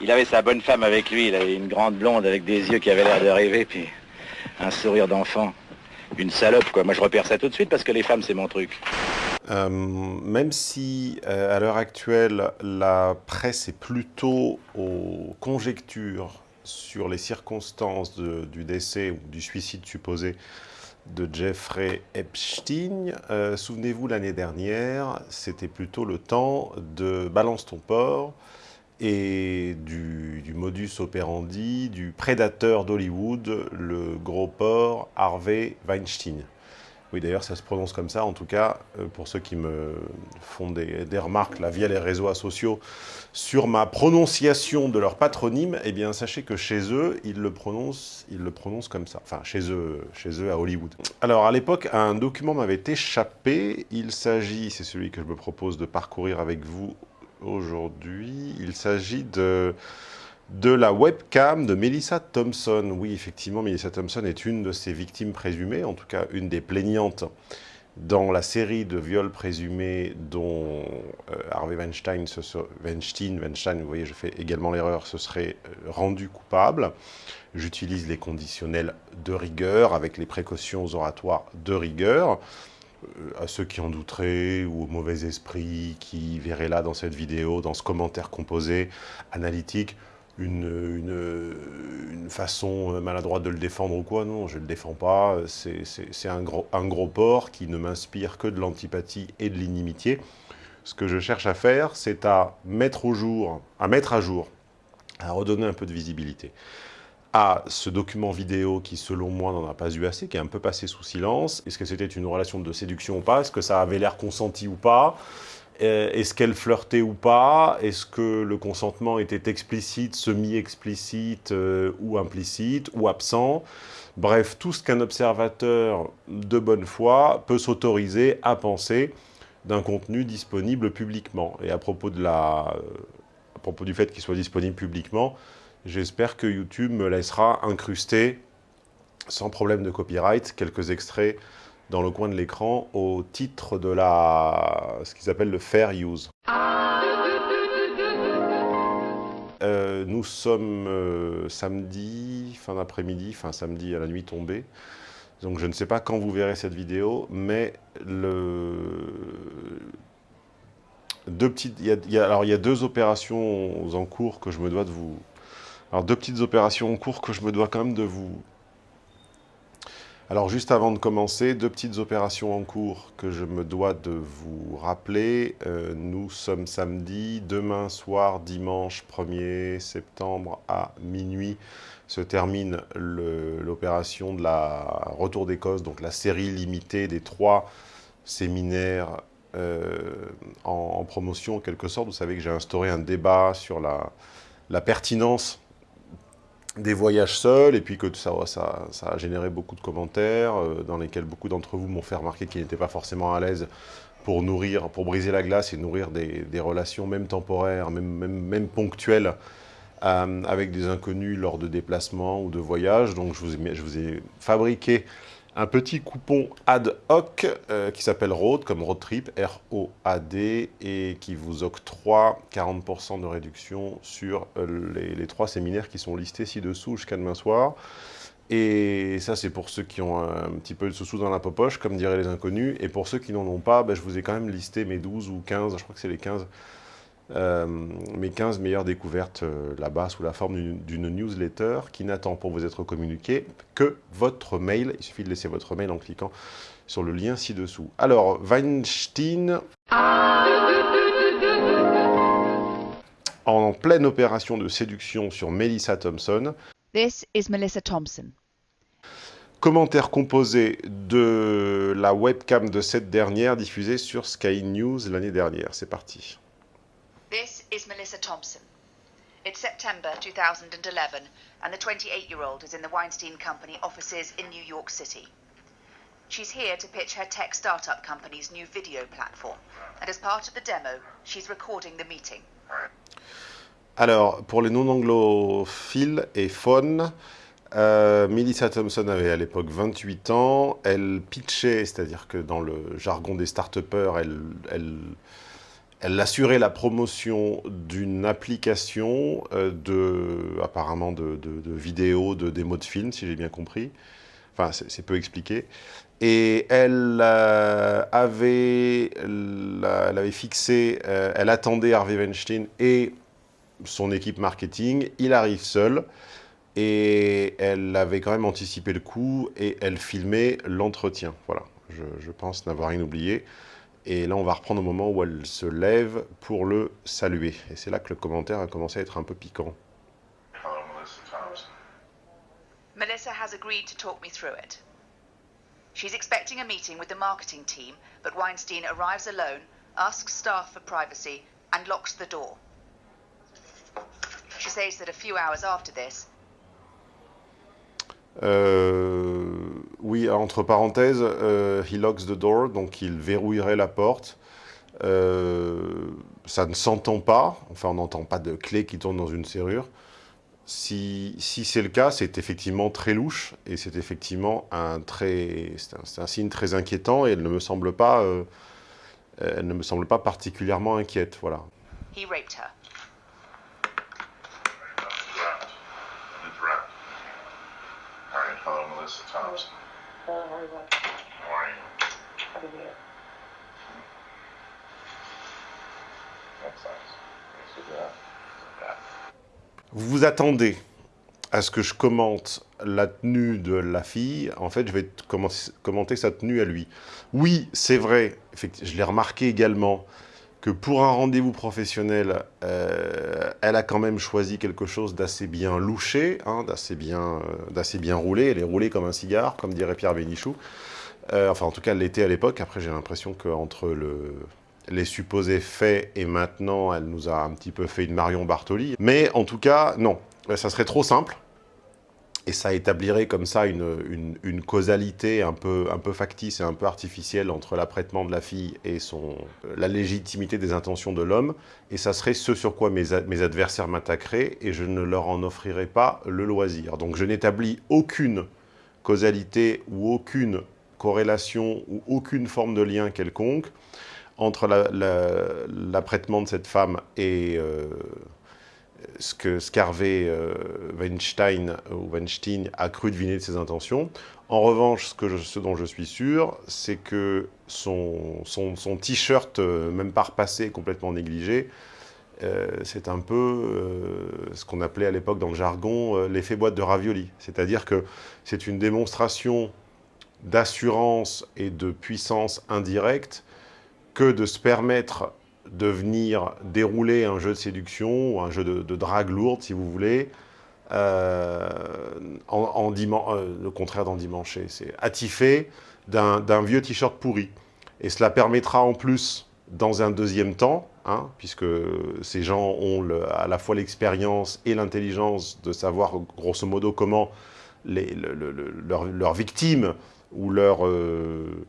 Il avait sa bonne femme avec lui, il avait une grande blonde avec des yeux qui avaient l'air de rêver, puis un sourire d'enfant. Une salope, quoi. Moi, je repère ça tout de suite parce que les femmes, c'est mon truc. Euh, même si, euh, à l'heure actuelle, la presse est plutôt aux conjectures sur les circonstances du décès ou du suicide supposé de Jeffrey Epstein. Euh, souvenez-vous, l'année dernière, c'était plutôt le temps de Balance ton port et du, du, modus operandi du prédateur d'Hollywood, le gros porc Harvey Weinstein. Oui, d'ailleurs, ça se prononce comme ça. En tout cas, euh, pour ceux qui me font des, remarques là, via les réseaux sociaux sur ma prononciation de leur patronyme, eh bien, sachez que chez eux, ils le prononcent, ils le prononcent comme ça. Enfin, chez eux, chez eux à Hollywood. Alors, à l'époque, un document m'avait échappé. Il s'agit, c'est celui que je me propose de parcourir avec vous aujourd'hui. Il s'agit de de la webcam de Melissa Thompson. Oui, effectivement, Melissa Thompson est une de ses victimes présumées, en tout cas une des plaignantes dans la série de viols présumés dont euh, Harvey Weinstein, Weinstein, Weinstein, vous voyez, je fais également l'erreur, se serait euh, rendu coupable. J'utilise les conditionnels de rigueur avec les précautions oratoires de rigueur. Euh, à ceux qui en douteraient ou au mauvais esprit qui verraient là dans cette vidéo, dans ce commentaire composé, analytique, une, une, façon maladroite de le défendre ou quoi. Non, je ne le défends pas. C'est un gros, un gros porc qui ne m'inspire que de l'antipathie et de l'inimitié. Ce que je cherche à faire, c'est à mettre au jour, à mettre à jour, à redonner un peu de visibilité à ce document vidéo qui, selon moi, n'en a pas eu assez, qui est un peu passé sous silence. Est-ce que c'était une relation de séduction ou pas? Est-ce que ça avait l'air consenti ou pas? Euh, est-ce qu'elle flirtait ou pas? Est-ce que le consentement était explicite, semi-explicite euh, ou implicite ou absent? Bref, tout ce qu'un observateur de bonne foi peut s'autoriser à penser d'un contenu disponible publiquement. Et à propos, de la, euh, à propos du fait qu'il soit disponible publiquement, j'espère que YouTube me laissera incruster, sans problème de copyright, quelques extraits dans le coin de l'écran au titre de la, ce qu'ils appellent le fair use. Euh, nous sommes euh, samedi, fin d'après-midi, fin samedi à la nuit tombée. Donc je ne sais pas quand vous verrez cette vidéo, mais le... deux petites, alors il y a deux opérations en cours que je me dois de vous... Alors deux petites opérations en cours que je me dois quand même de vous alors juste avant de commencer, deux petites opérations en cours que je me dois de vous rappeler. Euh, nous sommes samedi, demain soir, dimanche 1er septembre à minuit se termine l'opération de la Retour d'Écosse, donc la série limitée des trois séminaires euh, en, promotion en quelque sorte. Vous savez que j'ai instauré un débat sur la, la pertinence des voyages seuls, et puis que ça, ça, a généré beaucoup de commentaires, euh, dans lesquels beaucoup d'entre vous m'ont fait remarquer qu'ils n'étaient pas forcément à l'aise pour nourrir, pour briser la glace et nourrir des, relations, même temporaires, même, même, même ponctuelles, euh, avec des inconnus lors de déplacements ou de voyages. Donc je vous je vous ai fabriqué un petit coupon ad hoc euh, qui s'appelle ROAD, comme road trip, R-O-A-D, et qui vous octroie 40% de réduction sur euh, les, trois séminaires qui sont listés ci-dessous jusqu'à demain soir. Et ça, c'est pour ceux qui ont un petit peu de sous-sous dans la poche, comme diraient les inconnus. Et pour ceux qui n'en ont pas, ben, je vous ai quand même listé mes 12 ou 15, je crois que c'est les 15 euh, mes 15 meilleures découvertes euh, là-bas sous la forme d'une newsletter qui n'attend pour vous être communiqué que votre mail. Il suffit de laisser votre mail en cliquant sur le lien ci-dessous. Alors, Weinstein, en pleine opération de séduction sur Melissa Thompson. This is Melissa Thompson. Commentaire composé de la webcam de cette dernière diffusée sur Sky News l'année dernière. C'est parti. Is Melissa Thompson. It's September 2011, and the 28 year old is in the Weinstein Company offices in New York City. She's here to pitch her tech startup company's new video platform, and as part of the demo, she's recording the meeting. Alors, pour les non-anglophiles et phones, euh, Melissa Thompson avait à l'époque 28 ans. Elle pitchait, c'est-à-dire que dans le jargon des start-upers, elle, elle elle assurait la promotion d'une application euh, de, apparemment de, vidéos, de démos de films, si j'ai bien compris. Enfin, c'est peu expliqué. Et elle euh, avait, elle avait fixé, euh, elle attendait Harvey Weinstein et son équipe marketing. Il arrive seul et elle avait quand même anticipé le coup et elle filmait l'entretien. Voilà, je pense n'avoir rien oublié. Et là, on va reprendre au moment où elle se lève pour le saluer. Et c'est là que le commentaire a commencé à être un peu piquant. Hello, Melissa Thompson. Melissa has agreed to talk me through it. She's expecting a meeting with the marketing team, but Weinstein arrives alone, asks staff for privacy, and locks the door. She says that a few hours after this, euh, oui, entre parenthèses, euh, he locks the door, donc il verrouillerait la porte. Euh, ça ne s'entend pas, enfin on n'entend pas de clé qui tourne dans une serrure. Si, si c'est le cas, c'est effectivement très louche et c'est effectivement un, très, un, un, signe très inquiétant et elle ne me semble pas, euh, elle ne me semble pas particulièrement inquiète, voilà. He raped her. Vous vous attendez à ce que je commente la tenue de la fille, en fait, je vais commenter sa tenue à lui. Oui, c'est vrai, je l'ai remarqué également, que pour un rendez-vous professionnel, euh, elle a quand même choisi quelque chose d'assez bien louché, hein, d'assez bien, euh, bien roulé. Elle est roulée comme un cigare, comme dirait Pierre Bénichou. Euh, enfin, en tout cas, elle l'était à l'époque. Après, j'ai l'impression qu'entre le, les supposés faits et maintenant, elle nous a un petit peu fait une Marion Bartoli. Mais en tout cas, non, ça serait trop simple et ça établirait comme ça une, une, causalité un peu, un peu factice et un peu artificielle entre l'apprêtement de la fille et son, la légitimité des intentions de l'homme, et ça serait ce sur quoi mes, adversaires m'attaqueraient, et je ne leur en offrirais pas le loisir. Donc je n'établis aucune causalité ou aucune corrélation ou aucune forme de lien quelconque entre l'apprêtement la, de cette femme et... Euh, ce que Scarvé euh, Weinstein, ou Weinstein a cru deviner de ses intentions. En revanche, ce, dont je suis sûr, c'est que son, t-shirt, euh, même pas repassé, complètement négligé, euh, c'est un peu euh, ce qu'on appelait à l'époque dans le jargon l'effet boîte de ravioli. C'est-à-dire que c'est une démonstration d'assurance et de puissance indirecte que de se permettre de venir dérouler un jeu de séduction ou un jeu de, drague lourde, si vous voulez, euh, en, euh, le contraire d'endimanché, c'est attifé d'un vieux t-shirt pourri. Et cela permettra en plus, dans un deuxième temps, hein, puisque ces gens ont à la fois l'expérience et l'intelligence de savoir grosso modo comment les, leurs victimes ou leurs euh,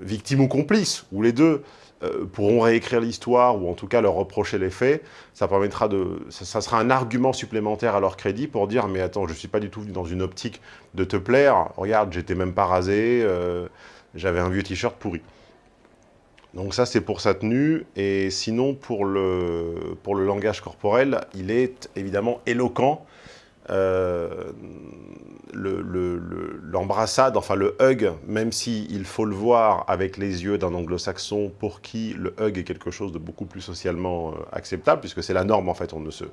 victimes ou complices, ou les deux, pourront réécrire l'histoire ou en tout cas leur reprocher les faits, ça permettra de, ça, sera un argument supplémentaire à leur crédit pour dire mais attends, je suis pas du tout venu dans une optique de te plaire, regarde, j'étais même pas rasé, euh, j'avais un vieux t-shirt pourri. Donc ça c'est pour sa tenue, et sinon pour le, pour le langage corporel, il est évidemment éloquent, euh, l'embrassade, enfin le hug, même s'il il faut le voir avec les yeux d'un anglo-saxon pour qui le hug est quelque chose de beaucoup plus socialement euh, acceptable, puisque c'est la norme en fait, on ne se,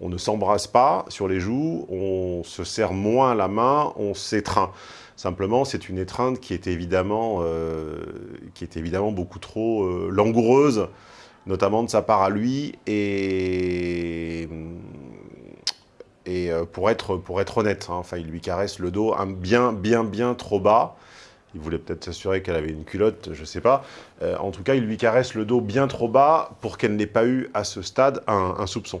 on ne s'embrasse pas sur les joues, on se serre moins la main, on s'étreint. Simplement, c'est une étreinte qui est évidemment, euh, qui est évidemment beaucoup trop euh, langoureuse, notamment de sa part à lui, et et euh, pour être, pour être honnête, hein, enfin, il lui caresse le dos un bien, bien, bien trop bas. Il voulait peut-être s'assurer qu'elle avait une culotte, je ne sais pas. Euh, en tout cas, il lui caresse le dos bien trop bas pour qu'elle n'ait pas eu, à ce stade, un, soupçon.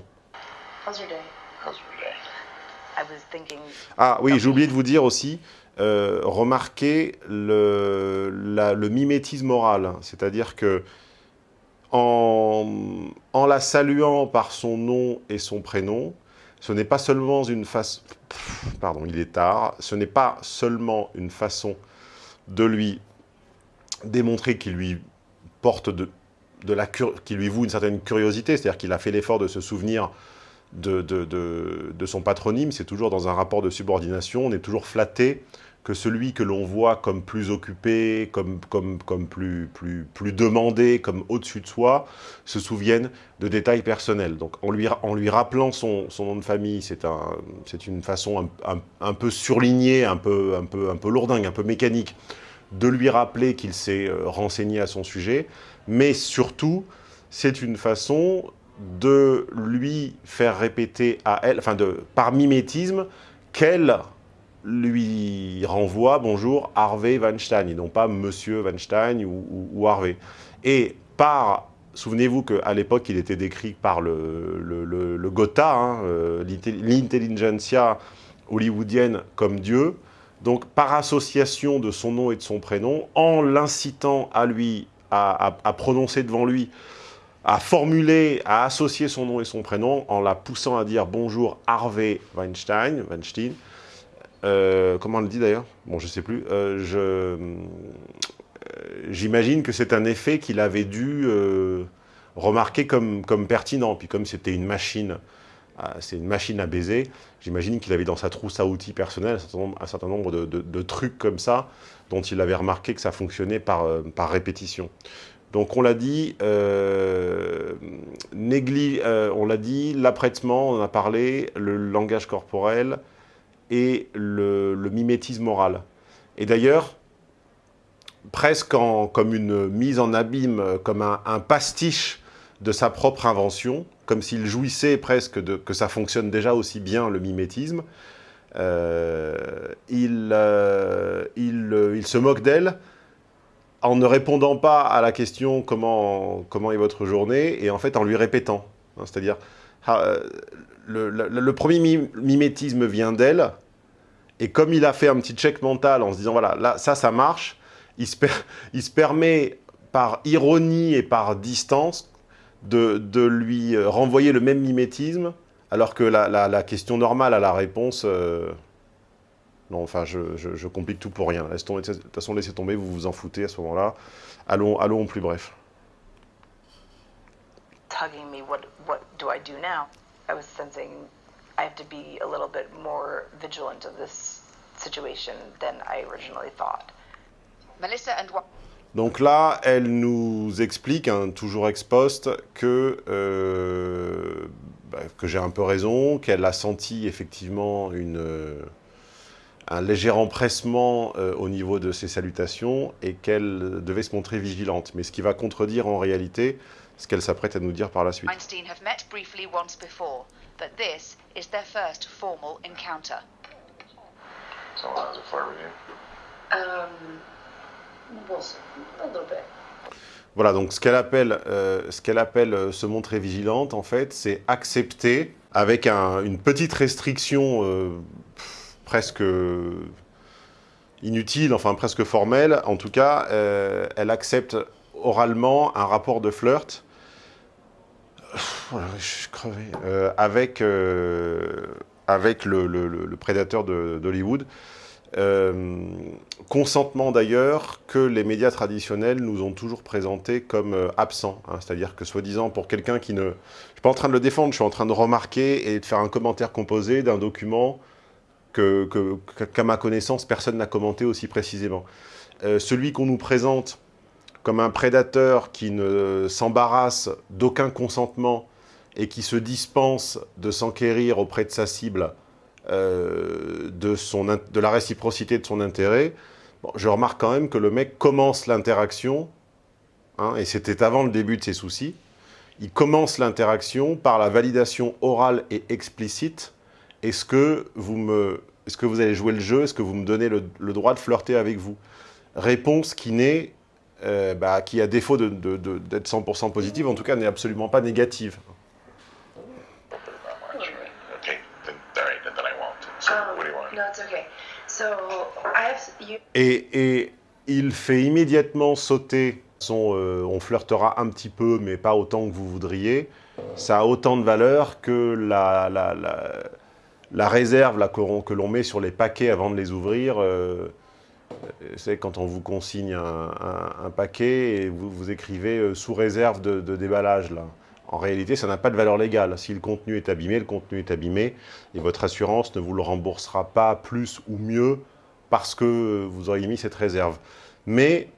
Ah oui, j'ai oublié de vous dire aussi, euh, remarquez le, le mimétisme oral. C'est-à-dire que en, en la saluant par son nom et son prénom, ce n'est pas seulement une façon... Pardon, il est tard. Ce n'est pas seulement une façon de lui démontrer qu'il lui porte de, la voue une certaine curiosité, c'est-à-dire qu'il a fait l'effort de se souvenir de, son patronyme, c'est toujours dans un rapport de subordination, on est toujours flatté que celui que l'on voit comme plus occupé, comme, comme, comme plus, plus, plus demandé, comme au-dessus de soi, se souvienne de détails personnels. Donc en lui, en lui rappelant son, son nom de famille, c'est un, une façon un, un, peu surlignée, un peu, un, peu, un peu lourdingue, un peu mécanique, de lui rappeler qu'il s'est euh, renseigné à son sujet, mais surtout, c'est une façon de lui faire répéter à elle, enfin de, par mimétisme, qu'elle lui renvoie, bonjour, Harvey Weinstein, et non pas Monsieur Weinstein ou, Harvey. Et par, souvenez-vous qu'à l'époque, il était décrit par le, le, Gotha, hein, euh, l'intelligentsia hollywoodienne comme Dieu, donc par association de son nom et de son prénom, en l'incitant à lui, à, à, prononcer devant lui, à formuler, à associer son nom et son prénom, en la poussant à dire « Bonjour Harvey Weinstein », Weinstein euh, comment on le dit d'ailleurs? Bon, je sais plus. Euh, euh, j'imagine que c'est un effet qu'il avait dû remarquer comme, comme pertinent. Puis comme c'était une machine, c'est une machine à baiser, j'imagine qu'il avait dans sa trousse à outils personnelle un certain nombre, de, trucs comme ça, dont il avait remarqué que ça fonctionnait par, par répétition. Donc on l'a dit, on l'a dit, l'apprêtement, on en a parlé, le langage corporel, et le, mimétisme oral. Et d'ailleurs, presque comme une mise en abîme, comme un, pastiche de sa propre invention, comme s'il jouissait presque de, que ça fonctionne déjà aussi bien, le mimétisme, euh, il, euh, il, il, se moque d'elle en ne répondant pas à la question comment, comment est votre journée, et en fait en lui répétant. C'est-à-dire, le, premier mimétisme vient d'elle, et comme il a fait un petit check mental en se disant, voilà, là, ça, ça marche, il se, permet par ironie et par distance de, lui euh, renvoyer le même mimétisme, alors que la, question normale à la réponse... Euh, non, enfin, je, complique tout pour rien. De toute façon, laissez tomber, vous vous en foutez à ce moment-là. Allons, allons plus bref. I was sensing I have to be a little bit more vigilant of this situation than I originally thought. Melissa and donc là, elle nous explique, hein, toujours ex post, que, euh, bah, que j'ai un peu raison, qu'elle a senti effectivement une, euh, un léger empressement euh, au niveau de ses salutations et qu'elle devait se montrer vigilante. Mais ce qui va contredire en réalité ce qu'elle s'apprête à nous dire par la suite. Einstein have met briefly once before, but this is their first formal encounter. So how's it flirt with you? Um, we'll see. A little bit? Voilà, donc ce qu'elle appelle, euh, ce qu'elle appelle euh, se montrer vigilante, en fait, c'est accepter, avec un, une petite restriction euh, presque inutile, enfin presque formelle, en tout cas, euh, elle accepte oralement un rapport de flirt je suis crevé. Euh, avec, euh, avec le, le, prédateur d'Hollywood. Euh, consentement d'ailleurs que les médias traditionnels nous ont toujours présenté comme absent. Hein. C'est-à-dire que soi-disant pour quelqu'un qui ne... Je ne suis pas en train de le défendre, je suis en train de remarquer et de faire un commentaire composé d'un document qu'à ma connaissance, personne n'a commenté aussi précisément. celui qu'on nous présente comme un prédateur qui ne s'embarrasse d'aucun consentement et qui se dispense de s'enquérir auprès de sa cible euh, de la réciprocité de son intérêt, je remarque quand même que le mec commence l'interaction, hein, et c'était avant le début de ses soucis, il commence l'interaction par la validation orale et explicite. Est-ce que, vous me, est que vous allez jouer le jeu Est-ce que vous me donnez le, le droit de flirter avec vous? Réponse qui n'est euh, bah, qui, à défaut d'être de, de, 100% positive, en tout cas n'est absolument pas négative. Et, et, il fait immédiatement sauter son euh, on flirtera un petit peu, mais pas autant que vous voudriez ». Ça a autant de valeur que la, la, la, la réserve que l'on met sur les paquets avant de les ouvrir. Euh, c'est quand on vous consigne un, paquet et vous, vous écrivez euh, sous réserve de, déballage là. En réalité, ça n'a pas de valeur légale. Si le contenu est abîmé, le contenu est abîmé et votre assurance ne vous le remboursera pas plus ou mieux parce que vous auriez mis cette réserve. Mais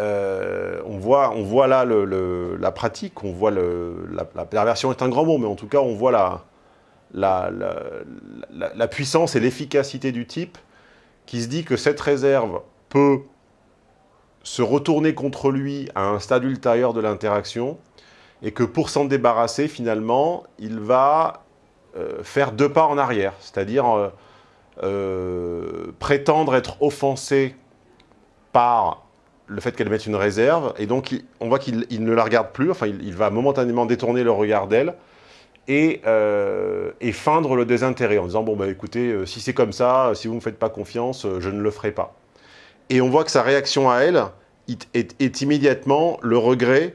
euh, on, voit, on voit là la pratique, on voit la, la, perversion est un grand mot, mais en tout cas, on voit la, la puissance et l'efficacité du type qui se dit que cette réserve peut se retourner contre lui à un stade ultérieur de l'interaction et que pour s'en débarrasser, finalement, il va euh, faire deux pas en arrière, c'est-à-dire euh, euh, prétendre être offensé par le fait qu'elle mette une réserve, et donc on voit qu'il ne la regarde plus, enfin il, il va momentanément détourner le regard d'elle, euh, et, feindre le désintérêt en disant, bon, bah, écoutez, euh, si c'est comme ça, si vous ne me faites pas confiance, euh, je ne le ferai pas. Et on voit que sa réaction à elle est, immédiatement le regret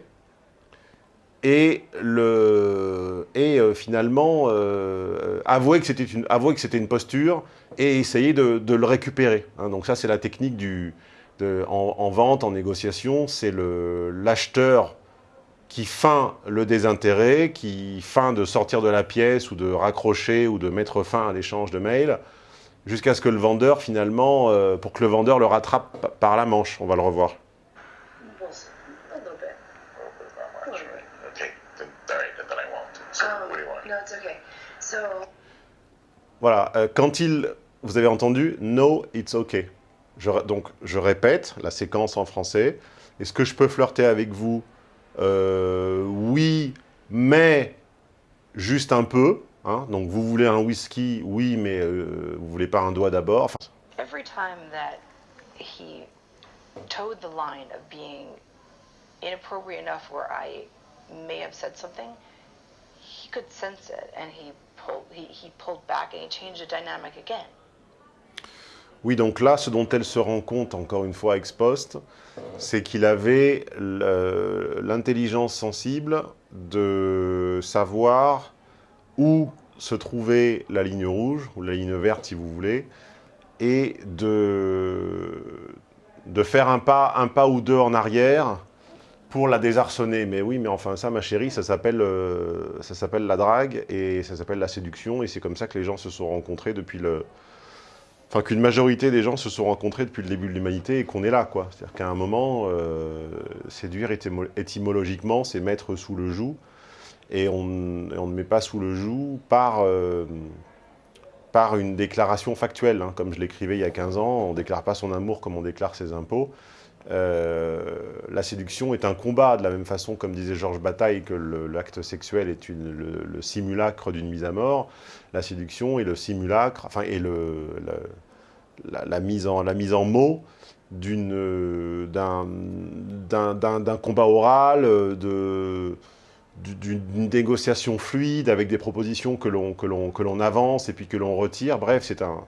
et, le, et finalement avouer que c'était une, une posture et essayer de, le récupérer. Hein. donc ça, c'est la technique du, en, en, vente, en négociation, c'est l'acheteur qui feint le désintérêt, qui feint de sortir de la pièce ou de raccrocher ou de mettre fin à l'échange de mails, jusqu'à ce que le vendeur, finalement, euh, pour que le vendeur le rattrape par la manche. On va le revoir. Voilà, euh, quand il... Vous avez entendu « No, it's okay Donc, je répète la séquence en français. Est-ce que je peux flirter avec vous? Euh, oui, mais juste un peu. Hein. Donc vous voulez un whisky, oui, mais euh, vous voulez pas un doigt d'abord. Enfin, Every time that he towed the line of being inappropriate enough where I may have said something, he could sense it and he pulled, he, he pulled back and he changed the dynamic again. Oui, donc là, ce dont elle se rend compte, encore une fois ex post, c'est qu'il avait l'intelligence sensible de savoir où se trouvait la ligne rouge, ou la ligne verte si vous voulez, et de, faire un pas, un pas ou deux en arrière pour la désarçonner. Mais oui, mais enfin ça, ma chérie, ça s'appelle euh, ça s'appelle la drague, et ça s'appelle la séduction, et c'est comme ça que les gens se sont rencontrés depuis le, qu'une majorité des gens se sont rencontrés depuis le début de l'humanité et qu'on est là, quoi. C'est-à-dire qu'à un moment, euh, séduire étymologiquement, c'est mettre sous le joug, et on, ne met pas sous le joug par, euh, par une déclaration factuelle, hein. comme je l'écrivais il y a 15 ans, on ne déclare pas son amour comme on déclare ses impôts. Euh, la séduction est un combat, de la même façon, comme disait Georges Bataille, que l'acte sexuel est le, simulacre d'une mise à mort. La séduction est le simulacre, enfin, est la, mise en, la mise en mots d'un combat oral, d'une négociation fluide avec des propositions que l'on avance et puis que l'on retire. Bref, c'est un,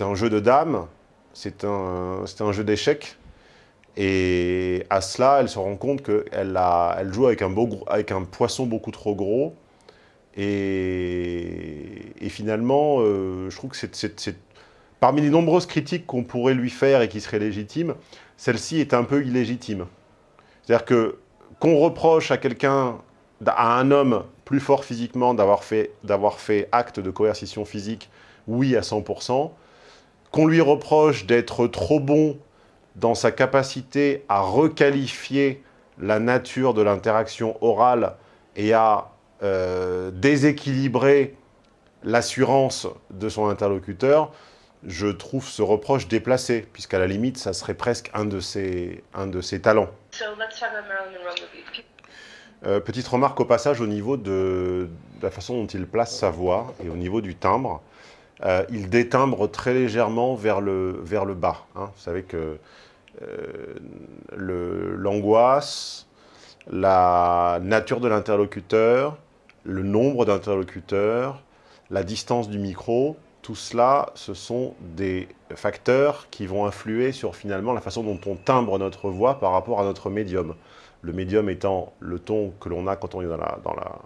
un jeu de dames, c'est un, un jeu d'échecs et à cela, elle se rend compte qu'elle elle joue avec un, poisson beaucoup trop gros. Et, finalement, euh, je trouve que c'est parmi les nombreuses critiques qu'on pourrait lui faire et qui seraient légitimes, celle-ci est un peu illégitime. C'est-à-dire que qu'on reproche à quelqu'un, à un homme plus fort physiquement d'avoir fait acte de coercition physique, oui à 100%, qu'on lui reproche d'être trop bon dans sa capacité à requalifier la nature de l'interaction orale et à euh, déséquilibrer l'assurance de son interlocuteur, je trouve ce reproche déplacé, puisqu'à la limite, ça serait presque un de ses, un de ses talents. Euh, petite remarque au passage au niveau de, la façon dont il place sa voix et au niveau du timbre. Euh, il détimbre très légèrement vers le, vers le bas. Hein. Vous savez que l'angoisse, la nature de l'interlocuteur, le nombre d'interlocuteurs, la distance du micro, tout cela, ce sont des facteurs qui vont influer sur finalement la façon dont on timbre notre voix par rapport à notre médium. Le médium étant le ton que l'on a quand on est dans la, dans la,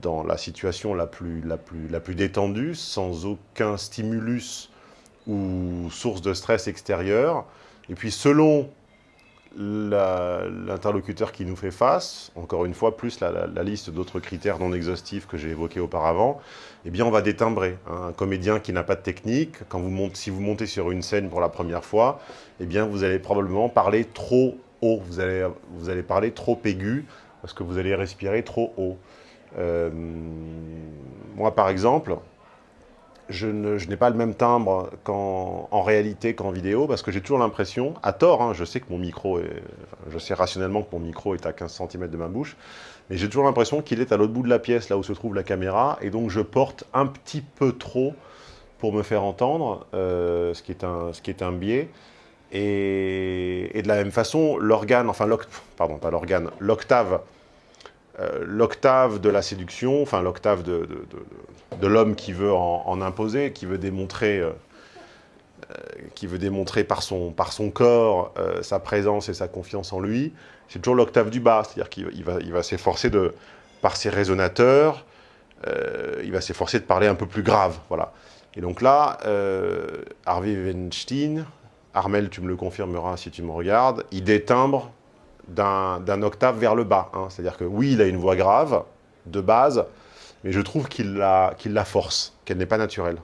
dans la situation la plus, la, plus, la plus détendue, sans aucun stimulus ou source de stress extérieur. Et puis selon l'interlocuteur qui nous fait face, encore une fois, plus la, liste d'autres critères non exhaustifs que j'ai évoqués auparavant, eh bien on va détimbrer. Hein. Un comédien qui n'a pas de technique, quand vous montez, si vous montez sur une scène pour la première fois, eh bien vous allez probablement parler trop haut, vous allez, vous allez parler trop aigu, parce que vous allez respirer trop haut. Euh, moi par exemple, je n'ai pas le même timbre en réalité qu'en vidéo, parce que j'ai toujours l'impression, à tort, hein, je sais que mon micro, est, je sais rationnellement que mon micro est à 15 cm de ma bouche, mais j'ai toujours l'impression qu'il est à l'autre bout de la pièce, là où se trouve la caméra, et donc je porte un petit peu trop pour me faire entendre, euh, ce, qui est un, biais. Et, et de la même façon, l'organe, enfin, pardon, pas l'organe, l'octave euh, l'octave de la séduction, enfin l'octave de, de, l'homme qui veut en, imposer, qui veut démontrer, euh, euh, qui veut démontrer par son, par son corps sa présence et sa confiance en lui, c'est toujours l'octave du bas, c'est-à-dire qu'il va, il va s'efforcer de, par ses résonateurs, il va s'efforcer de parler un peu plus grave, voilà. Et donc là, Harvey Weinstein, Armel, tu me le confirmeras si tu me regardes, il détimbre d'un octave vers le bas. Hein. C'est-à-dire que oui, il a une voix grave, de base, mais je trouve qu'il la, la force, qu'elle n'est pas naturelle.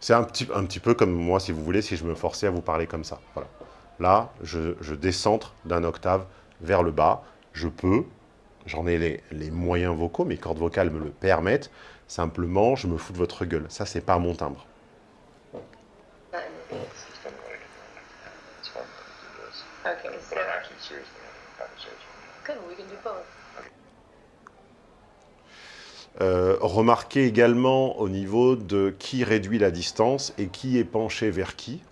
C'est un petit, un petit peu comme moi, si vous voulez, si je me forçais à vous parler comme ça. Voilà. Là, je, je décentre d'un octave vers le bas. Je peux, j'en ai les, les, moyens vocaux, mes cordes vocales me le permettent. Simplement, je me fous de votre gueule. Ça, c'est pas mon timbre. Euh, remarquez également au niveau de qui réduit la distance et qui est penché vers qui.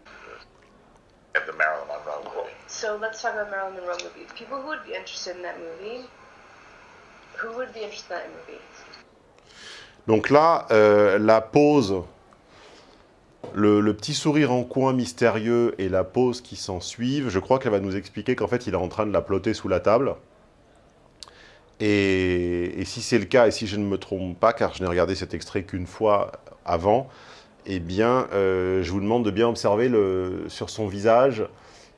So let's talk about Marilyn Monroe movie. People who would be interested in that movie, who would be interested in that movie? Donc là, euh, la pause le, petit sourire en coin mystérieux et la pause qui s'en suivent, je crois qu'elle va nous expliquer qu'en fait, il est en train de la plotter sous la table. Et, si c'est le cas, et si je ne me trompe pas, car je n'ai regardé cet extrait qu'une fois avant, eh bien, euh, je vous demande de bien observer sur son visage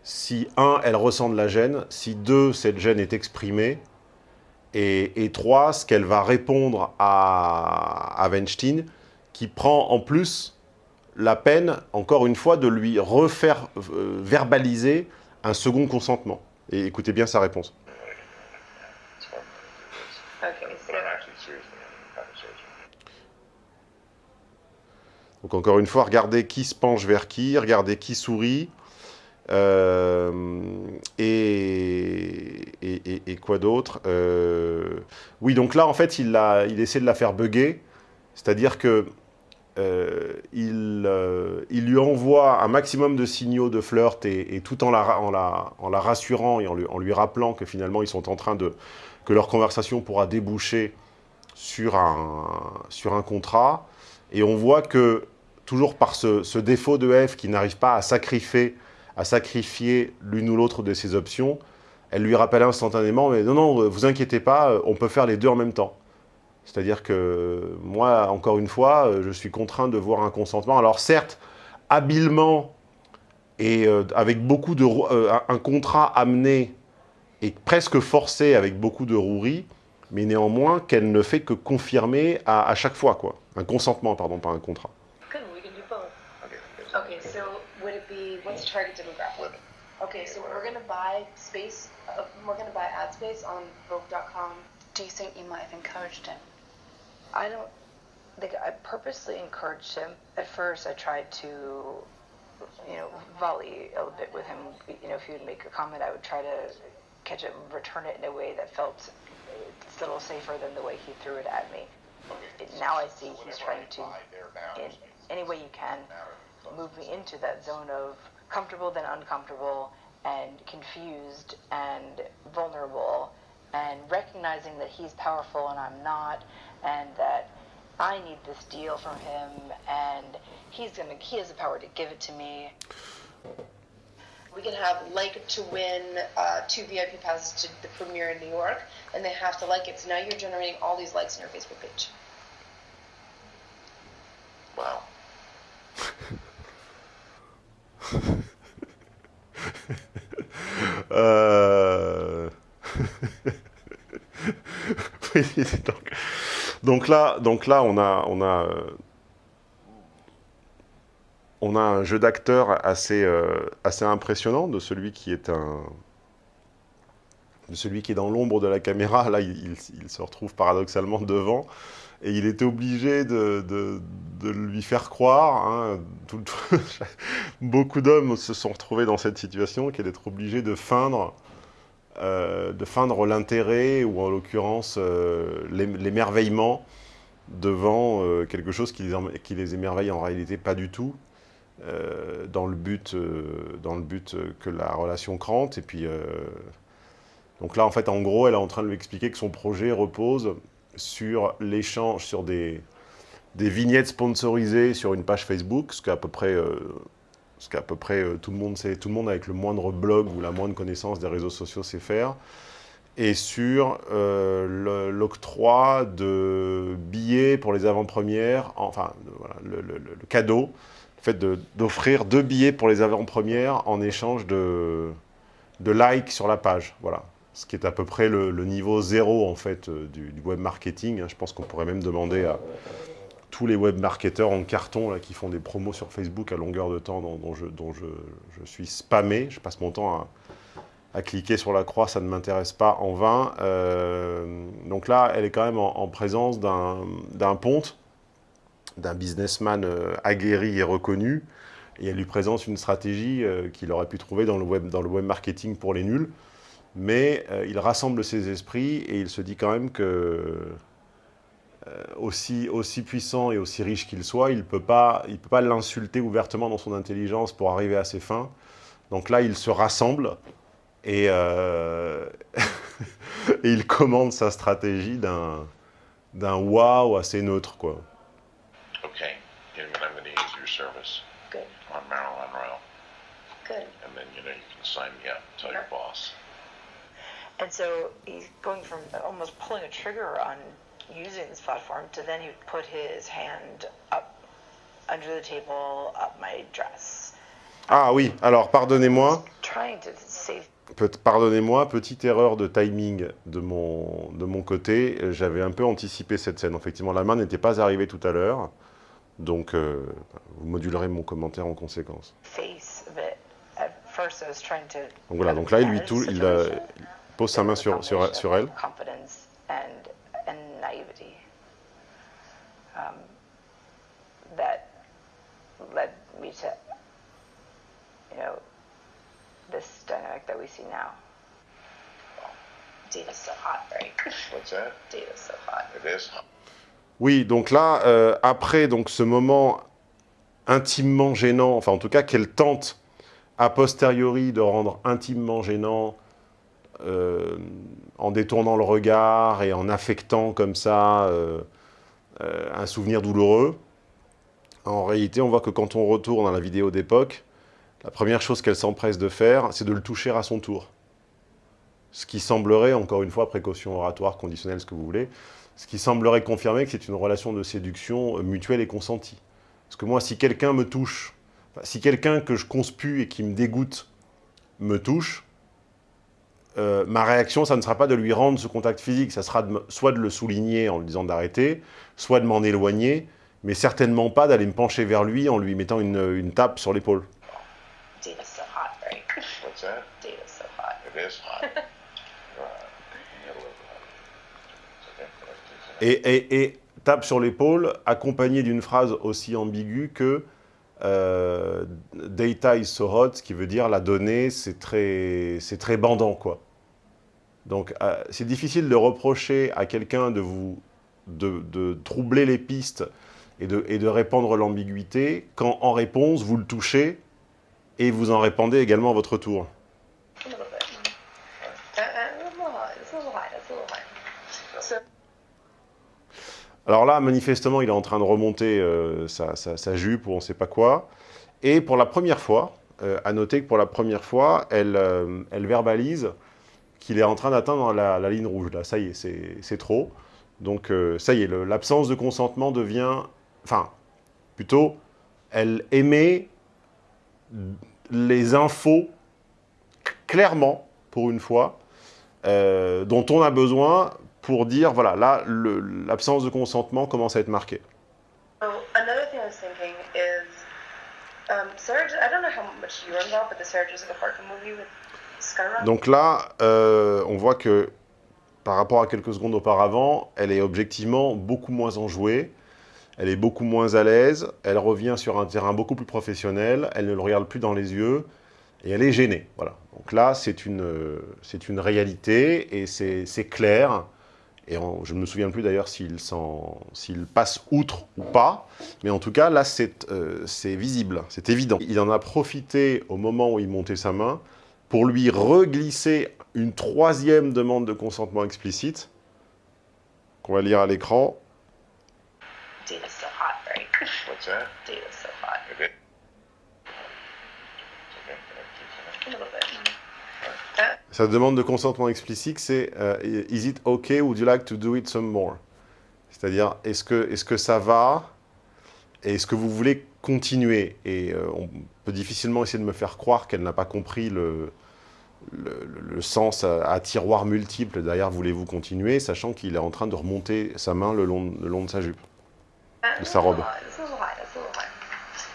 si, un, elle ressent de la gêne, si, deux, cette gêne est exprimée, et, et trois, ce qu'elle va répondre à, à Weinstein, qui prend en plus la peine, encore une fois, de lui refaire euh, verbaliser un second consentement. Et écoutez bien sa réponse. Donc encore une fois, regardez qui se penche vers qui, regardez qui sourit, euh, et, quoi d'autre euh, Oui, donc là, en fait, il, il essaie de la faire bugger, c'est-à-dire que euh, il, euh, il, lui envoie un maximum de signaux de flirt et, tout en la, rassurant et en lui, rappelant que finalement ils sont en train de... que leur conversation pourra déboucher sur un, sur un contrat. Et on voit que, toujours par ce, ce défaut de F qui n'arrive pas à sacrifier, à sacrifier l'une ou l'autre de ses options, elle lui rappelle instantanément, mais non, non, vous inquiétez pas, on peut faire les deux en même temps. C'est-à-dire que moi, encore une fois, je suis contraint de voir un consentement. Alors certes, habilement et euh, avec beaucoup de... Euh, un contrat amené et presque forcé avec beaucoup de rouerie, mais néanmoins qu'elle ne fait que confirmer à, à, chaque fois, quoi. Un consentement, pardon, pas un contrat. Good, we can do both. Okay, okay so would it be, what's the target demographic? Okay, so we're going to buy space, uh, we're going to buy ad space on Vogue.com. Do you think you might have encouraged him? I don't think I purposely encouraged him. At first, I tried to, you know, volley a little bit with him. You know, if he would make a comment, I would try to catch it and return it in a way that felt a little safer than the way he threw it at me. Okay. Now I see he's trying to, in any way you can, move me into that zone of comfortable then uncomfortable and confused and vulnerable and recognizing that he's powerful and I'm not I need this deal from him, and he's gonna he has the power to give it to me. We can have like to win uh, two VIP passes to the premiere in New York, and they have to like it. So now you're generating all these likes on your Facebook page. Wow. Donc, donc là, donc là, on a, on a, euh, on a un jeu d'acteur assez, euh, assez impressionnant de celui qui est un, de celui qui est dans l'ombre de la caméra. Là, il, se retrouve paradoxalement devant. Et il était obligé de, de- lui faire croire, hein, beaucoup d'hommes se sont retrouvés dans cette situation, qu'est d'être obligé de feindre, euh, de feindre l'intérêt, ou en l'occurrence euh, l'ém- l'émerveillement devant euh, quelque chose qui les, émerveille en réalité pas du tout, dans, le but, dans le but que la relation crante. Et puis, donc là, en fait, en gros, elle est en train de lui expliquer que son projet repose sur l'échange, sur des, des vignettes sponsorisées sur une page Facebook, ce qu'à peu près, ce qu'à peu près euh, tout le monde sait, tout le monde avec le moindre blog ou la moindre connaissance des réseaux sociaux sait faire, et sur euh, l'octroi de billets pour les avant-premières, enfin, le, cadeau, le fait d'offrir deux billets pour les avant-premières en échange de, likes sur la page, voilà. Ce qui est à peu près le, le niveau zéro, en fait, euh, du, du web marketing. hein. Je pense qu'on pourrait même demander à tous les web marketeurs en carton là, qui font des promos sur Facebook à longueur de temps dont, je, suis spammé. Je passe mon temps à, cliquer sur la croix, ça ne m'intéresse pas en vain. Euh, donc là, elle est quand même en, en présence d'un ponte, d'un businessman euh, aguerri et reconnu, et elle lui présente une stratégie euh, qu'il aurait pu trouver dans le, web, marketing pour les nuls. Mais il rassemble ses esprits et il se dit quand même que, aussi, aussi puissant et aussi riche qu'il soit, il ne peut pas il peut pas l'insulter ouvertement dans son intelligence pour arriver à ses fins. Donc là, il se rassemble et, euh, et il commande sa stratégie d'un d'un wow assez neutre. Quoi. Okay, you know, I'm going to use your service Good, on Marilyn Royal, good. and then you know you can sign me up. Tell your boss. And so he's going from almost pulling a trigger on using this platform to then he would put his hand up under the table, up my dress. Ah oui, alors pardonnez-moi. Pardonnez-moi, petite erreur de timing de mon, de mon côté. J'avais un peu anticipé cette scène. Effectivement, la main n'était pas arrivée tout à l'heure. Donc, euh, vous modulerez mon commentaire en conséquence. Donc voilà, donc là, il, lui tou- il, il pose sa main sur, sur, sur elle. Confidence and and naivety. Um, that led me to, you know, this dynamic that we see now. Data's so hot, right? What's that? Data's so hot. It is. Oui, donc là, euh, après donc, ce moment intimement gênant, enfin en tout cas qu'elle tente a posteriori de rendre intimement gênant euh, en détournant le regard et en affectant comme ça euh, euh, un souvenir douloureux, en réalité on voit que quand on retourne à la vidéo d'époque, la première chose qu'elle s'empresse de faire, c'est de le toucher à son tour. Ce qui semblerait, encore une fois, précaution oratoire, conditionnelle, ce que vous voulez, ce qui semblerait confirmer que c'est une relation de séduction euh, mutuelle et consentie. Parce que moi, si quelqu'un me touche, si quelqu'un que je conspue et qui me dégoûte me touche, euh, ma réaction, ça ne sera pas de lui rendre ce contact physique, ça sera soit de le souligner en lui disant d'arrêter, soit de m'en éloigner, mais certainement pas d'aller me pencher vers lui en lui mettant une tape sur l'épaule. Data's so hot, right? What's that? Data's so hot. It is hot. in the middle of that. It's okay. Et, et- et tape sur l'épaule, accompagné d'une phrase aussi ambiguë que euh, Data is so hot, ce qui veut dire la donnée, c'est très, c'est très bandant, quoi. Donc, euh, c'est difficile de reprocher à quelqu'un de vous de, de troubler les pistes et de, et de répandre l'ambiguïté quand, en réponse, vous le touchez et vous en répandez également à votre tour. Alors là, manifestement, il est en train de remonter euh, sa, jupe ou on ne sait pas quoi. Et pour la première fois, euh, à noter que pour la première fois, elle, euh, elle verbalise qu'il est en train d'atteindre la, la ligne rouge. Là, ça y est, c'est trop. Donc ça y est, l'absence de consentement devient... Enfin, Plutôt, elle émet les infos clairement, pour une fois, euh, dont on a besoin pour dire, voilà, là, l'absence de consentement commence à être marquée. So another thing I was thinking is, um, Sarah. I don't know how much you remember, but the Sarah Jessica Parker movie with Skyrocket. Donc là, euh, on voit que par rapport à quelques secondes auparavant, elle est objectivement beaucoup moins enjouée, elle est beaucoup moins à l'aise, elle revient sur un terrain beaucoup plus professionnel, elle ne le regarde plus dans les yeux, et elle est gênée. Voilà. Donc là, c'est une, une réalité, et c'est clair, et je ne me souviens plus d'ailleurs s'il passe outre ou pas, mais en tout cas, là, c'est euh, visible, c'est évident. Il en a profité au moment où il montait sa main, pour lui reglisser une troisième demande de consentement explicite, qu'on va lire à l'écran. Data's so hot, right? What's Sa demande de consentement explicite, c'est euh, Is it okay? Would you like to do it some more? C'est-à-dire, est-ce que, est que ça va? Est-ce que vous voulez continuer? Et euh, on peut difficilement essayer de me faire croire qu'elle n'a pas compris le, le, sens à, à tiroir multiple derrière voulez-vous continuer, sachant qu'il est en train de remonter sa main le long, le long de sa jupe. De sa robe? It's a little high. It's a little high.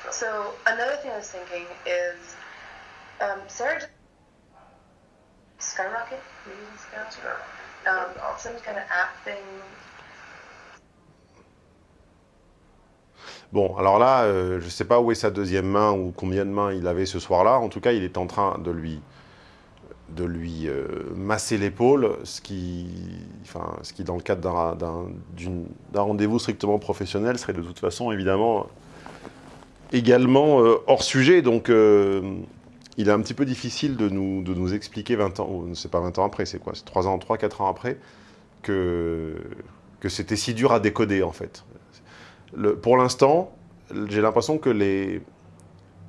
So another thing I was thinking is, um, Sarah. J- Skyrocket, maybe it's Skyrocket. Um, some kind of app thing. Bon, alors là, euh, je ne sais pas où est sa deuxième main ou combien de mains il avait ce soir-là. En tout cas, il est en train de lui, de lui euh, masser l'épaule, ce qui, enfin, ce qui, dans le cadre d'un rendez-vous strictement professionnel, serait de toute façon, évidemment, également euh, hors sujet. Donc, euh, il est un petit peu difficile de nous, de nous expliquer 20 ans, c'est pas 20 ans après, c'est quoi? C'est 3 ans, 3, 4 ans après, que, que c'était si dur à décoder, en fait. Pour l'instant, j'ai l'impression que les,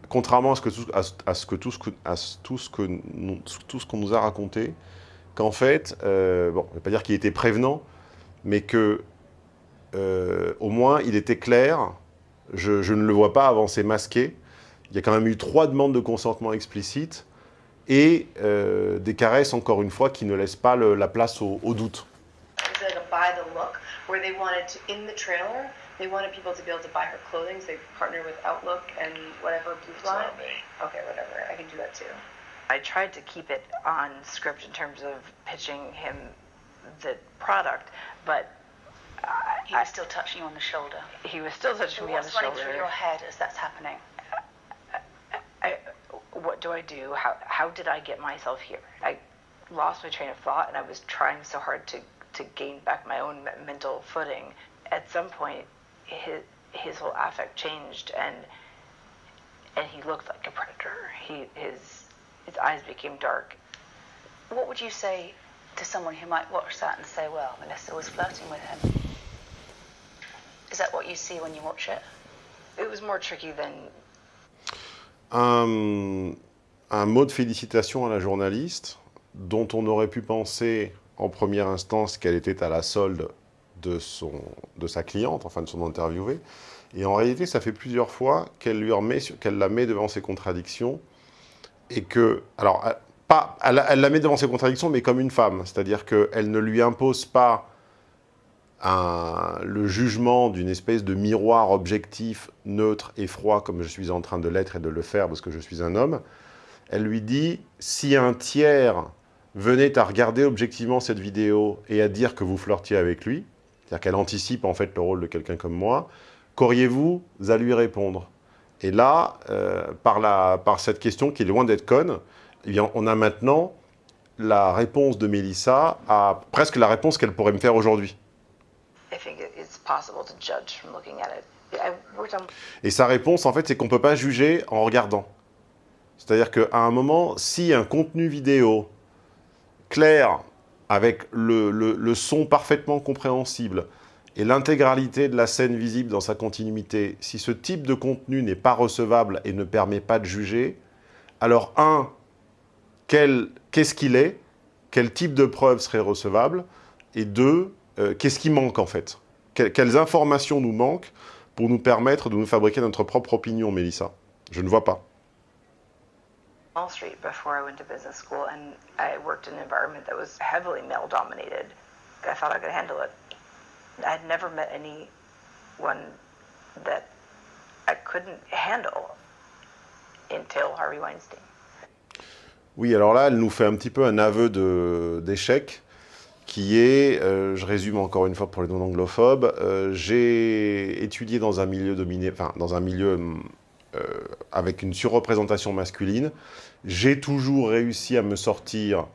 contrairement à ce que tout, à, ce- que tout à tout ce que tout ce qu'on nous a raconté, qu'en fait, euh, bon, je ne vais pas dire qu'il était prévenant, mais que au moins il était clair. Je, je ne le vois pas avancer masqué. Il y a quand même eu trois demandes de consentement explicite et euh, des caresses, encore une fois, qui ne laissent pas le- la place au, au doute. It's like a buy the look, where they wanted to in the trailer. They wanted people to be able to buy her clothing, so they partnered with Outlook and whatever Blue It's Fly. not me. Okay, whatever. I can do that too. I tried to keep it on script in terms of pitching him the product, but He was still touching you on the shoulder. he was still touching me on the shoulder. What's running through your head as that's happening? I, what do I do? How, how did I get myself here? I lost my train of thought and I was trying so hard to, to gain back my own mental footing. At some point, his, his whole affect changed and, and he looked like a predator. He, his, his eyes became dark. What would you say to someone who might watch that and say, well, Melissa was flirting with him? Is that what you see when you watch it? It was more tricky than un, un mot de félicitation à la journaliste, dont on aurait pu penser en première instance qu'elle était à la solde de, son, de sa cliente, enfin de son interviewée. Et en réalité, ça fait plusieurs fois qu'elle lui la met devant ses contradictions et que, alors, pas, elle, elle la met devant ses contradictions, mais comme une femme, c'est-à-dire qu'elle ne lui impose pas le jugement d'une espèce de miroir objectif, neutre et froid, comme je suis en train de l'être et de le faire parce que je suis un homme, elle lui dit si un tiers venait à regarder objectivement cette vidéo et à dire que vous flirtiez avec lui, c'est-à-dire qu'elle anticipe en fait le rôle de quelqu'un comme moi, qu'auriez-vous à lui répondre? Et là, euh, par, cette question qui est loin d'être conne, eh on a maintenant la réponse de Mélissa à presque la réponse qu'elle pourrait me faire aujourd'hui. I think it- it's possible to judge from looking at it. I worked on Et sa réponse, en fait, c'est qu'on ne peut pas juger en regardant. C'est-à-dire qu'à un moment, si un contenu vidéo clair, avec le, son parfaitement compréhensible, et l'intégralité de la scène visible dans sa continuité, si ce type de contenu n'est pas recevable et ne permet pas de juger, alors un, qu'est-ce qu'il est? Quel type de preuve serait recevable? Et deux, euh, qu'est-ce qui manque en fait? Quelles informations nous manquent pour nous permettre de nous fabriquer notre propre opinion, Mélissa? Je ne vois pas. Wall Street before I went to business school, and I worked in an environment that was heavily male dominated. I thought I could handle it. I had never met anyone that I couldn't handle until Harvey Weinstein. Oui, alors là, elle nous fait un petit peu un aveu d'échec, qui est, euh, je résume encore une fois pour les non-anglophobes, euh, j'ai étudié dans un milieu dominé, enfin, dans un milieu euh, avec une surreprésentation masculine. J'ai toujours réussi à me sortir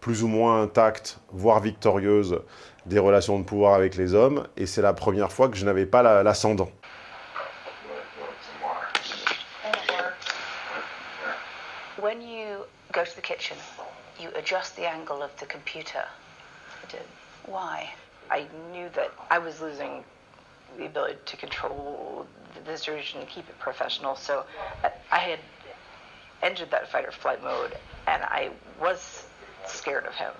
plus ou moins intacte, voire victorieuse, des relations de pouvoir avec les hommes, et c'est la première fois que je n'avais pas la- l'ascendant. When you go to the kitchen, you adjust the angle of the computer. Did. Why? I knew that I was losing the ability to control the situation and keep it professional. So I- I had entered that fight or flight mode, and I was scared of him.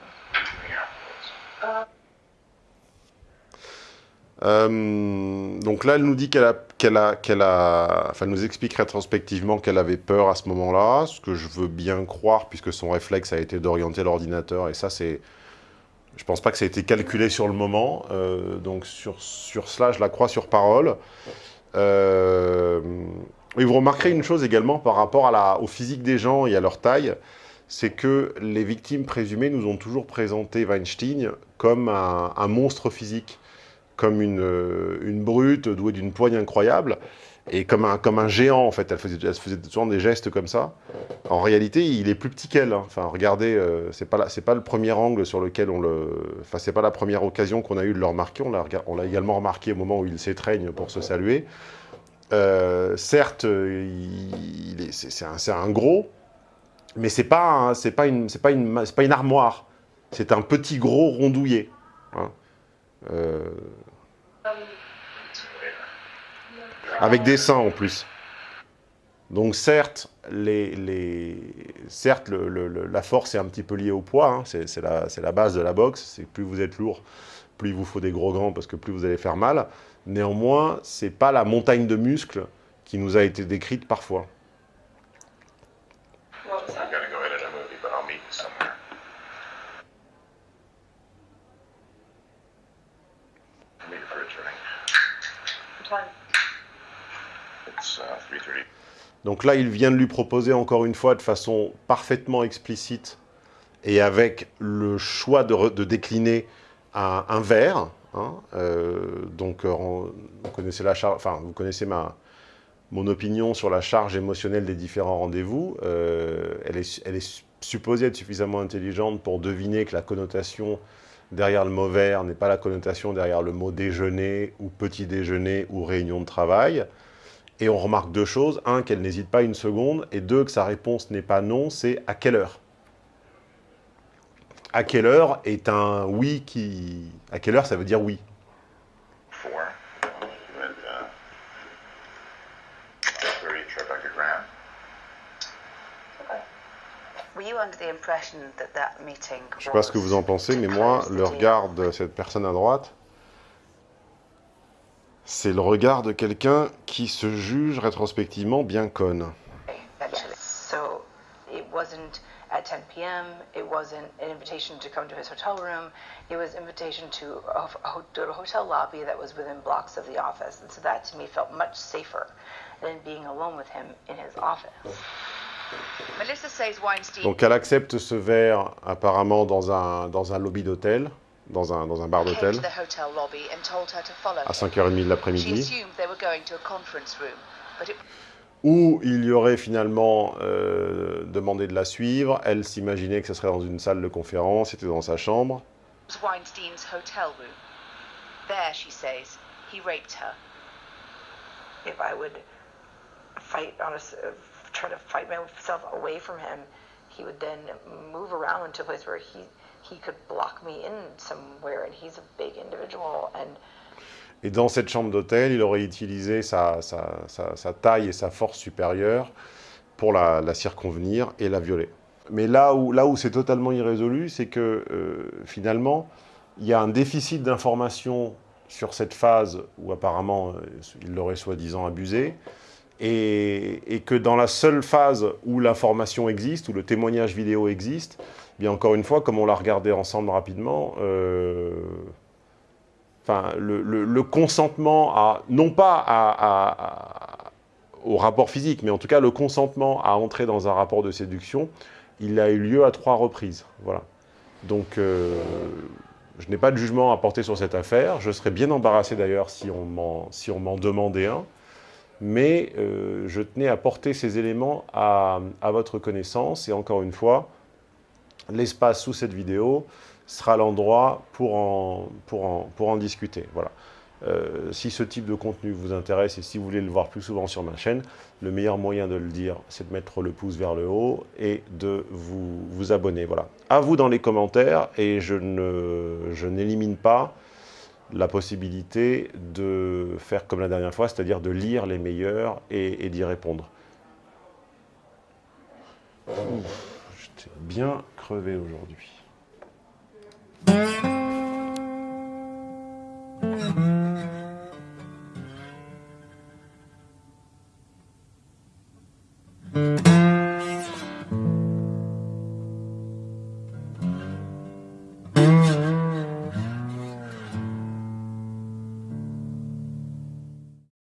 Euh, donc là, elle nous dit qu'elle a, qu'elle a, qu'elle a, enfin, elle nous explique rétrospectivement qu'elle avait peur à ce moment-là, ce que je veux bien croire, puisque son réflexe a été d'orienter l'ordinateur, et ça, c'est, je pense pas que ça a été calculé sur le moment, euh, donc sur, sur cela, je la crois sur parole. Euh, et vous remarquerez une chose également par rapport à au physique des gens et à leur taille, c'est que les victimes présumées nous ont toujours présenté Weinstein comme un, un monstre physique comme une, une brute douée d'une poigne incroyable et comme un, comme un géant en fait. Elle faisait, elle faisait souvent des gestes comme ça. En réalité, il est plus petit qu'elle. hein. Enfin, regardez, euh, c'est pas la- pas le premier angle sur lequel on le. Enfin, c'est pas la première occasion qu'on a eu de le remarquer. On l'a également remarqué au moment où il s'étreigne pour se saluer. Euh, certes, est- c'est c'est un, un gros, mais c'est pas pas une pas pas une armoire. C'est un petit gros rondouillé. hein. Euh, avec des seins en plus. Donc certes, la force est un petit peu liée au poids, hein. c'est la, base de la boxe, c'est plus vous êtes lourd, plus il vous faut des gros gants parce que plus vous allez faire mal. Néanmoins, c'est pas la montagne de muscles qui nous a été décrite parfois. It's 3.30. Donc là, il vient de lui proposer encore une fois de façon parfaitement explicite et avec le choix de, décliner un, un verre. hein, euh, donc, euh, vous connaissez la vous connaissez ma mon opinion sur la charge émotionnelle des différents rendez-vous. Euh, elle, est, elle est supposée être suffisamment intelligente pour deviner que la connotation derrière le mot verre n'est pas la connotation derrière le mot déjeuner ou petit déjeuner ou réunion de travail. Et on remarque deux choses. Un, qu'elle n'hésite pas une seconde. Et deux, que sa réponse n'est pas non, c'est à quelle heure À quelle heure est un oui qui... À quelle heure ça veut dire oui uh, 30 Tribeca Graham. Were you under the impression that that meeting Je sais pas ce que vous en pensez, mais moi, le regard de cette personne à droite, c'est le regard de quelqu'un qui se juge rétrospectivement bien conne. So it wasn't at 10 p.m. It wasn't an invitation to come to his hotel room. It was invitation to a, a hotel lobby that was within blocks of the office. And so that to me felt much safer than being alone with him in his office. Melissa says Weinstein Donc elle accepte ce verre apparemment dans un, dans un lobby d'hôtel, dans un, dans un bar d'hôtel, to the hotel lobby and told her to follow à him. 5h30 de She l'après-midi. assumed they were going to a conference room, but it où il y aurait finalement euh, demandé de la suivre. Elle s'imaginait que ce serait dans une salle de conférence, c'était dans sa chambre. Weinstein's hotel room. There, she says, he raped her. If I would fight on a, s- uh, try to fight myself away from him, he would then move around to a place where he he could block me in somewhere, and he's a big individual, and Et dans cette chambre d'hôtel, il aurait utilisé sa, taille et sa force supérieure pour la, circonvenir et la violer. Mais là où, c'est totalement irrésolu, c'est que euh, finalement, il y a un déficit d'information sur cette phase où apparemment euh, il l'aurait soi-disant abusé, et, que dans la seule phase où l'information existe, où le témoignage vidéo existe, bien encore une fois, comme on l'a regardé ensemble rapidement, euh, le, consentement à, non pas au rapport physique, mais en tout cas le consentement à entrer dans un rapport de séduction, il a eu lieu à trois reprises. Voilà. Donc, euh, je n'ai pas de jugement à porter sur cette affaire. Je serais bien embarrassé d'ailleurs si on m'en si demandait un. Mais euh, je tenais à porter ces éléments à, à votre connaissance. Et encore une fois, l'espace sous cette vidéo sera l'endroit pour en, discuter. Voilà. Euh, si ce type de contenu vous intéresse et si vous voulez le voir plus souvent sur ma chaîne, le meilleur moyen de le dire, c'est de mettre le pouce vers le haut et de vous, abonner. Voilà. À vous dans les commentaires et je n'élimine pas la possibilité de faire comme la dernière fois, c'est-à-dire de lire les meilleurs et d'y répondre. Bien crevé aujourd'hui.